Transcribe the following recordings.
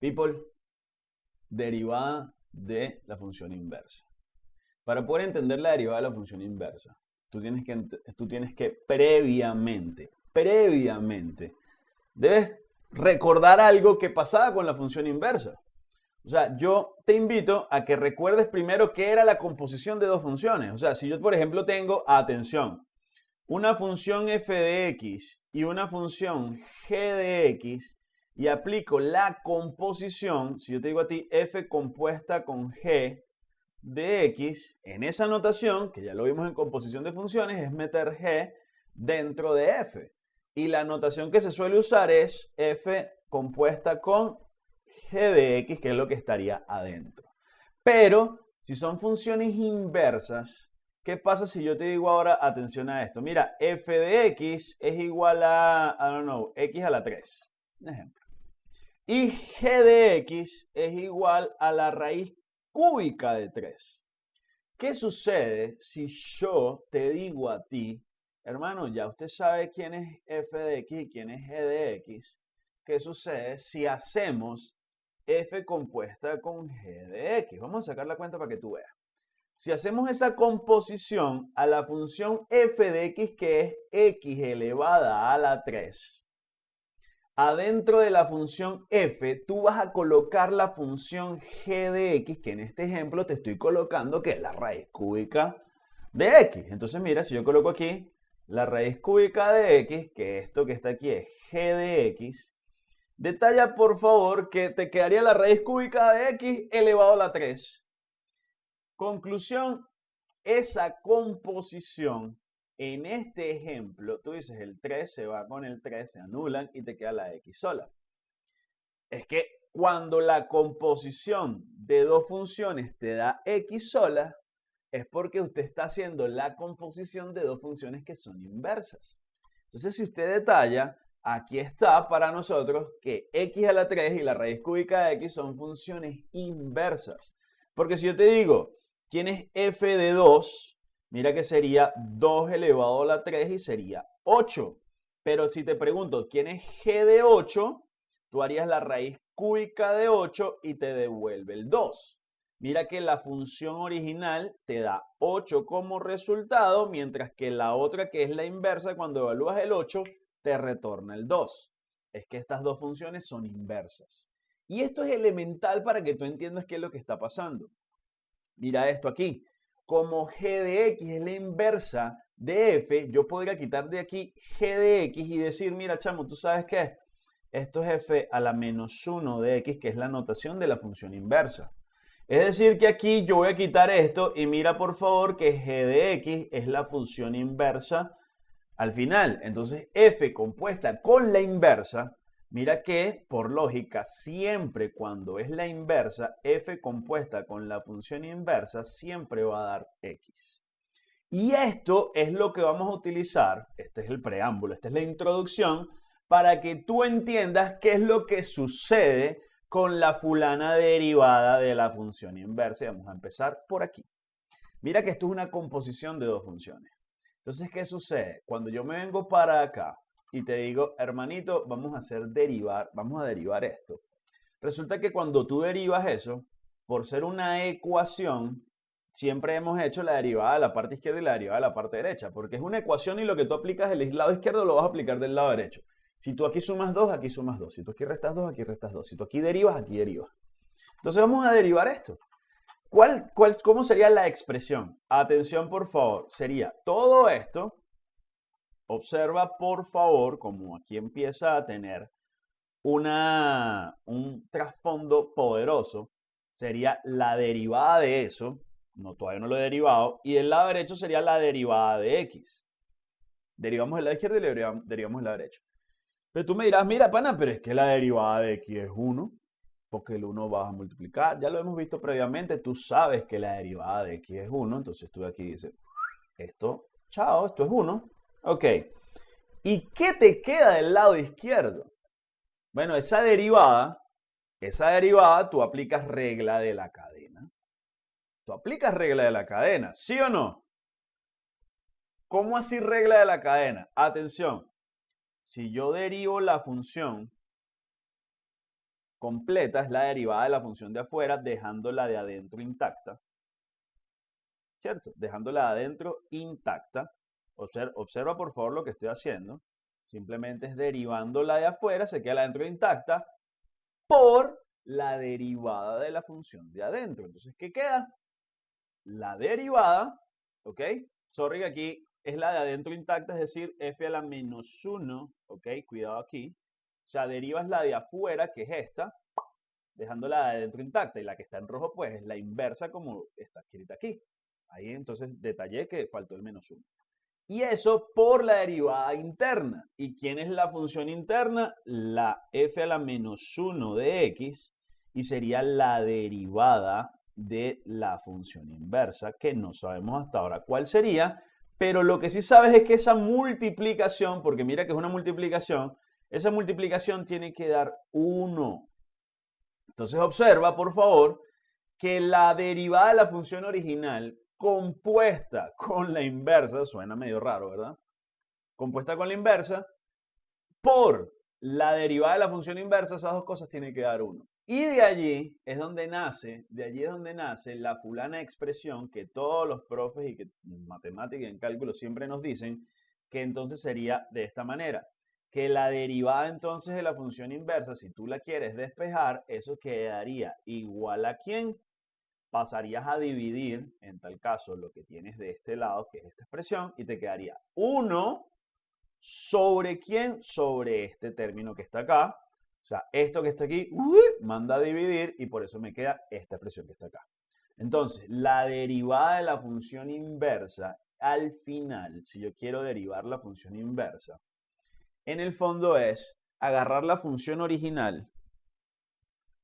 People, derivada de la función inversa. Para poder entender la derivada de la función inversa, tú tienes que, tú tienes que previamente, previamente, debes recordar algo que pasaba con la función inversa. O sea, yo te invito a que recuerdes primero qué era la composición de dos funciones. O sea, si yo, por ejemplo, tengo, atención, una función f de x y una función g de x, y aplico la composición, si yo te digo a ti f compuesta con g de x, en esa notación, que ya lo vimos en composición de funciones, es meter g dentro de f. Y la notación que se suele usar es f compuesta con g de x, que es lo que estaría adentro. Pero si son funciones inversas, ¿qué pasa si yo te digo ahora, atención a esto? Mira, f de x es igual a, I don't know, x a la 3. Un ejemplo. Y g de x es igual a la raíz cúbica de 3. ¿Qué sucede si yo te digo a ti, hermano, ya usted sabe quién es f de x y quién es g de x? ¿Qué sucede si hacemos f compuesta con g de x? Vamos a sacar la cuenta para que tú veas. Si hacemos esa composición a la función f de x, que es x elevada a la 3, adentro de la función f, tú vas a colocar la función g de x, que en este ejemplo te estoy colocando que es la raíz cúbica de x. Entonces mira, si yo coloco aquí la raíz cúbica de x, que esto que está aquí es g de x, detalla por favor que te quedaría la raíz cúbica de x elevado a la 3. Conclusión, esa composición en este ejemplo, tú dices el 3 se va con el 3, se anulan y te queda la x sola. Es que cuando la composición de dos funciones te da x sola, es porque usted está haciendo la composición de dos funciones que son inversas. Entonces, si usted detalla, aquí está para nosotros que x a la 3 y la raíz cúbica de x son funciones inversas. Porque si yo te digo, ¿quién es f de 2? Mira que sería 2 elevado a la 3 y sería 8. Pero si te pregunto, ¿quién es g de 8? Tú harías la raíz cúbica de 8 y te devuelve el 2. Mira que la función original te da 8 como resultado, mientras que la otra, que es la inversa, cuando evalúas el 8, te retorna el 2. Es que estas dos funciones son inversas. Y esto es elemental para que tú entiendas qué es lo que está pasando. Mira esto aquí como g de x es la inversa de f, yo podría quitar de aquí g de x y decir, mira chamo, ¿tú sabes qué? Esto es f a la menos 1 de x, que es la notación de la función inversa. Es decir, que aquí yo voy a quitar esto y mira por favor que g de x es la función inversa al final. Entonces f compuesta con la inversa Mira que, por lógica, siempre cuando es la inversa, f compuesta con la función inversa siempre va a dar x. Y esto es lo que vamos a utilizar, este es el preámbulo, esta es la introducción, para que tú entiendas qué es lo que sucede con la fulana derivada de la función inversa. vamos a empezar por aquí. Mira que esto es una composición de dos funciones. Entonces, ¿qué sucede? Cuando yo me vengo para acá, y te digo, hermanito, vamos a hacer derivar, vamos a derivar esto. Resulta que cuando tú derivas eso, por ser una ecuación, siempre hemos hecho la derivada de la parte izquierda y la derivada de la parte derecha, porque es una ecuación y lo que tú aplicas del lado izquierdo lo vas a aplicar del lado derecho. Si tú aquí sumas 2, aquí sumas 2. Si tú aquí restas 2, aquí restas 2. Si tú aquí derivas, aquí derivas. Entonces vamos a derivar esto. ¿Cuál, cuál, ¿Cómo sería la expresión? Atención, por favor. Sería todo esto Observa, por favor, como aquí empieza a tener una, un trasfondo poderoso, sería la derivada de eso, no, todavía no lo he derivado, y del lado derecho sería la derivada de x. Derivamos el lado izquierdo y derivamos, derivamos el lado derecho. Pero tú me dirás, mira, pana, pero es que la derivada de x es 1, porque el 1 vas a multiplicar. Ya lo hemos visto previamente, tú sabes que la derivada de x es 1, entonces tú aquí dices, esto, chao, esto es 1. Ok. ¿Y qué te queda del lado izquierdo? Bueno, esa derivada, esa derivada tú aplicas regla de la cadena. Tú aplicas regla de la cadena, ¿sí o no? ¿Cómo así regla de la cadena? Atención, si yo derivo la función completa es la derivada de la función de afuera, dejando la de adentro intacta. ¿Cierto? Dejando la de adentro intacta. Observa, observa por favor lo que estoy haciendo. Simplemente es derivando la de afuera, se queda la de adentro intacta, por la derivada de la función de adentro. Entonces, ¿qué queda? La derivada, ¿ok? Sorry aquí es la de adentro intacta, es decir, f a la menos 1, ¿ok? Cuidado aquí. O sea, derivas la de afuera, que es esta, dejando la de adentro intacta. Y la que está en rojo, pues, es la inversa como está escrita aquí. Ahí entonces detallé que faltó el menos 1. Y eso por la derivada interna. ¿Y quién es la función interna? La f a la menos 1 de x y sería la derivada de la función inversa, que no sabemos hasta ahora cuál sería, pero lo que sí sabes es que esa multiplicación, porque mira que es una multiplicación, esa multiplicación tiene que dar 1. Entonces observa, por favor, que la derivada de la función original compuesta con la inversa, suena medio raro, ¿verdad? Compuesta con la inversa, por la derivada de la función inversa, esas dos cosas tienen que dar 1. Y de allí es donde nace, de allí es donde nace la fulana expresión que todos los profes y que en matemática y en cálculo siempre nos dicen que entonces sería de esta manera. Que la derivada entonces de la función inversa, si tú la quieres despejar, eso quedaría igual a quién? Pasarías a dividir, en tal caso, lo que tienes de este lado, que es esta expresión, y te quedaría 1 sobre quién? Sobre este término que está acá, o sea, esto que está aquí, manda a dividir y por eso me queda esta expresión que está acá. Entonces, la derivada de la función inversa, al final, si yo quiero derivar la función inversa, en el fondo es agarrar la función original,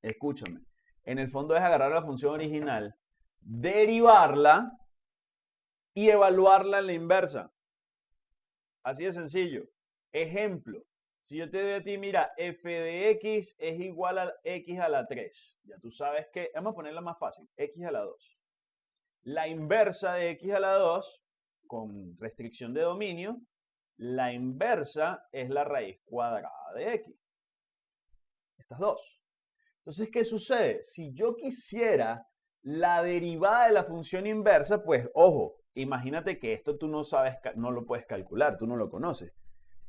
escúchame, en el fondo es agarrar la función original, derivarla y evaluarla en la inversa. Así de sencillo. Ejemplo, si yo te doy a ti, mira, f de x es igual a x a la 3. Ya tú sabes que, vamos a ponerla más fácil, x a la 2. La inversa de x a la 2, con restricción de dominio, la inversa es la raíz cuadrada de x. Estas dos. Entonces, ¿qué sucede? Si yo quisiera la derivada de la función inversa, pues, ojo, imagínate que esto tú no sabes, no lo puedes calcular, tú no lo conoces.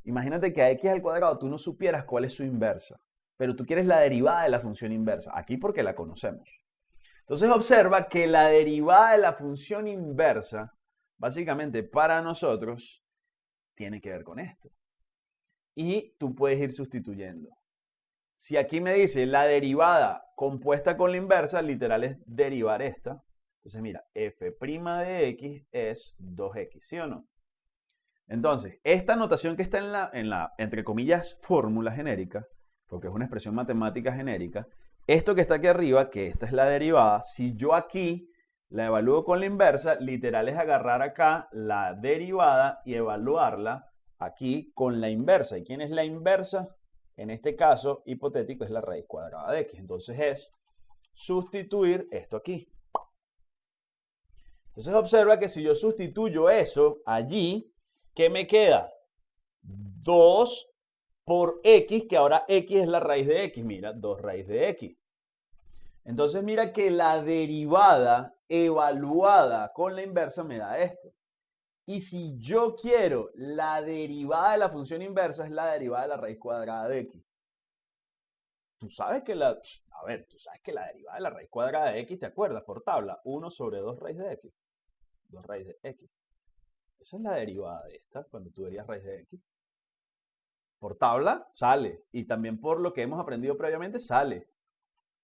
Imagínate que a x al cuadrado tú no supieras cuál es su inversa, pero tú quieres la derivada de la función inversa, aquí porque la conocemos. Entonces observa que la derivada de la función inversa, básicamente para nosotros, tiene que ver con esto. Y tú puedes ir sustituyendo. Si aquí me dice la derivada compuesta con la inversa, literal es derivar esta. Entonces mira, f' de x es 2x, ¿sí o no? Entonces, esta notación que está en la, en la, entre comillas, fórmula genérica, porque es una expresión matemática genérica, esto que está aquí arriba, que esta es la derivada, si yo aquí la evalúo con la inversa, literal es agarrar acá la derivada y evaluarla aquí con la inversa. ¿Y quién es la inversa? En este caso hipotético es la raíz cuadrada de x. Entonces es sustituir esto aquí. Entonces observa que si yo sustituyo eso allí, ¿Qué me queda? 2 por x, que ahora x es la raíz de x. Mira, 2 raíz de x. Entonces mira que la derivada evaluada con la inversa me da esto. Y si yo quiero la derivada de la función inversa es la derivada de la raíz cuadrada de x. Tú sabes que la, a ver, tú sabes que la derivada de la raíz cuadrada de x, ¿te acuerdas? Por tabla, 1 sobre 2 raíz de x. 2 raíz de x. Esa es la derivada de esta, cuando tú verías raíz de x. Por tabla sale. Y también por lo que hemos aprendido previamente sale.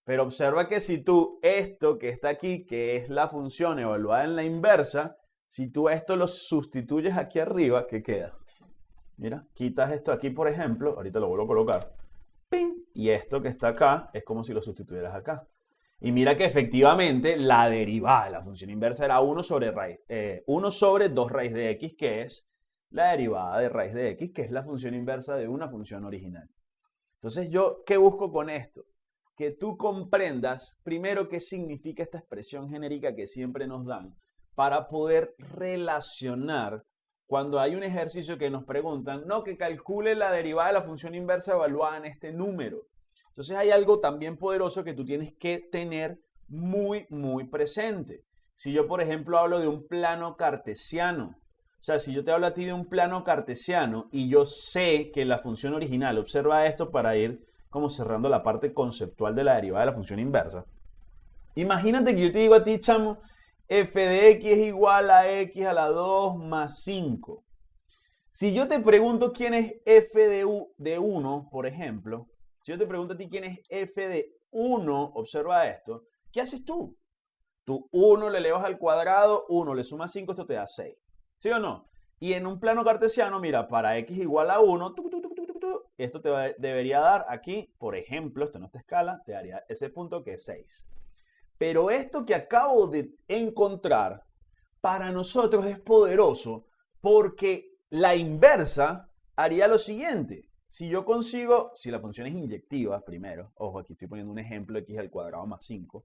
Pero observa que si tú esto que está aquí, que es la función evaluada en la inversa, si tú esto lo sustituyes aquí arriba, ¿qué queda? Mira, quitas esto aquí, por ejemplo, ahorita lo vuelvo a colocar, ¡ping! y esto que está acá es como si lo sustituyeras acá. Y mira que efectivamente la derivada de la función inversa era 1 sobre, raíz, 1 eh, sobre 2 raíz de x, que es la derivada de raíz de x, que es la función inversa de una función original. Entonces, ¿yo qué busco con esto? Que tú comprendas primero qué significa esta expresión genérica que siempre nos dan para poder relacionar cuando hay un ejercicio que nos preguntan, no, que calcule la derivada de la función inversa evaluada en este número. Entonces hay algo también poderoso que tú tienes que tener muy, muy presente. Si yo, por ejemplo, hablo de un plano cartesiano, o sea, si yo te hablo a ti de un plano cartesiano y yo sé que la función original, observa esto para ir como cerrando la parte conceptual de la derivada de la función inversa. Imagínate que yo te digo a ti, chamo, f de x es igual a x a la 2 más 5. Si yo te pregunto quién es f de, u, de 1, por ejemplo, si yo te pregunto a ti quién es f de 1, observa esto, ¿qué haces tú? Tú 1 le elevas al cuadrado, 1 le sumas 5, esto te da 6. ¿Sí o no? Y en un plano cartesiano, mira, para x igual a 1, esto te debería dar aquí, por ejemplo, esto en esta escala, te daría ese punto que es 6. Pero esto que acabo de encontrar, para nosotros es poderoso porque la inversa haría lo siguiente. Si yo consigo, si la función es inyectiva, primero, ojo, aquí estoy poniendo un ejemplo, x al cuadrado más 5,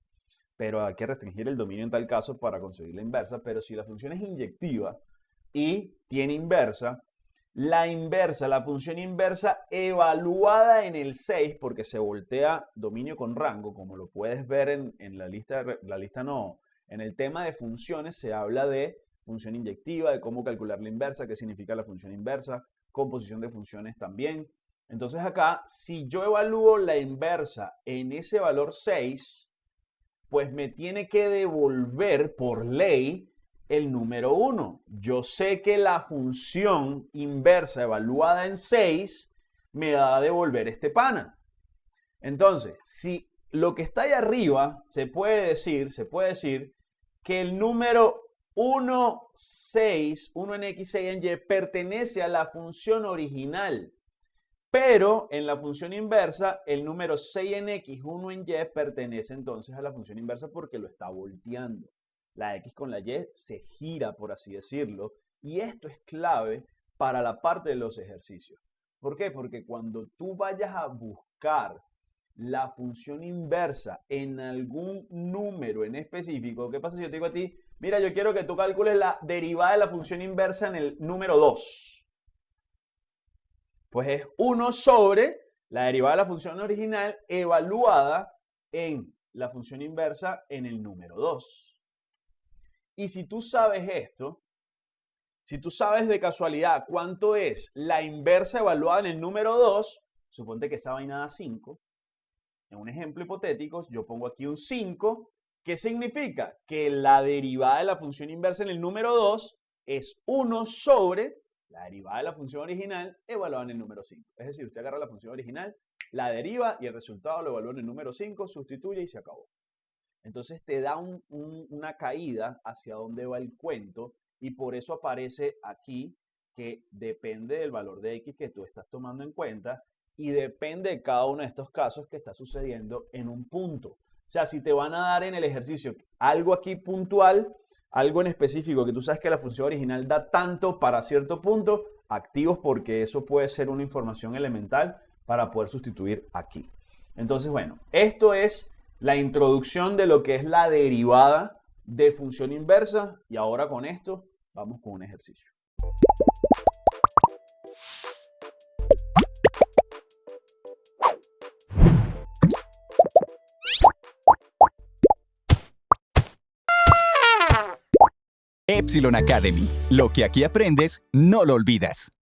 pero hay que restringir el dominio en tal caso para conseguir la inversa, pero si la función es inyectiva, y tiene inversa. La inversa, la función inversa evaluada en el 6, porque se voltea dominio con rango, como lo puedes ver en, la lista, la lista no, en el tema de funciones se habla de función inyectiva, de cómo calcular la inversa, qué significa la función inversa, composición de funciones también. Entonces acá, si yo evalúo la inversa en ese valor 6, pues me tiene que devolver por ley el número 1. Yo sé que la función inversa evaluada en 6 me va a devolver este pana. Entonces, si lo que está ahí arriba se puede decir, se puede decir que el número 1, 6, 1 en x, 6 en y pertenece a la función original. Pero en la función inversa, el número 6 en x, 1 en y pertenece entonces a la función inversa porque lo está volteando la X con la Y se gira, por así decirlo, y esto es clave para la parte de los ejercicios. ¿Por qué? Porque cuando tú vayas a buscar la función inversa en algún número en específico, ¿qué pasa si yo te digo a ti, mira, yo quiero que tú calcules la derivada de la función inversa en el número 2? Pues es 1 sobre la derivada de la función original evaluada en la función inversa en el número 2. Y si tú sabes esto, si tú sabes de casualidad cuánto es la inversa evaluada en el número 2, suponte que esa vaina da 5. En un ejemplo hipotético, yo pongo aquí un 5. ¿Qué significa? Que la derivada de la función inversa en el número 2 es 1 sobre la derivada de la función original evaluada en el número 5. Es decir, usted agarra la función original, la deriva y el resultado lo evalúa en el número 5, sustituye y se acabó. Entonces te da una caída hacia dónde va el cuento y por eso aparece aquí que depende del valor de X que tú estás tomando en cuenta y depende de cada uno de estos casos que está sucediendo en un punto. O sea, si te van a dar en el ejercicio algo aquí puntual, algo en específico que tú sabes que la función original da tanto para cierto punto, activos porque eso puede ser una información elemental para poder sustituir aquí. Entonces, bueno, esto es la introducción de lo que es la derivada de función inversa y ahora con esto vamos con un ejercicio. Epsilon Academy. Lo que aquí aprendes, no lo olvidas.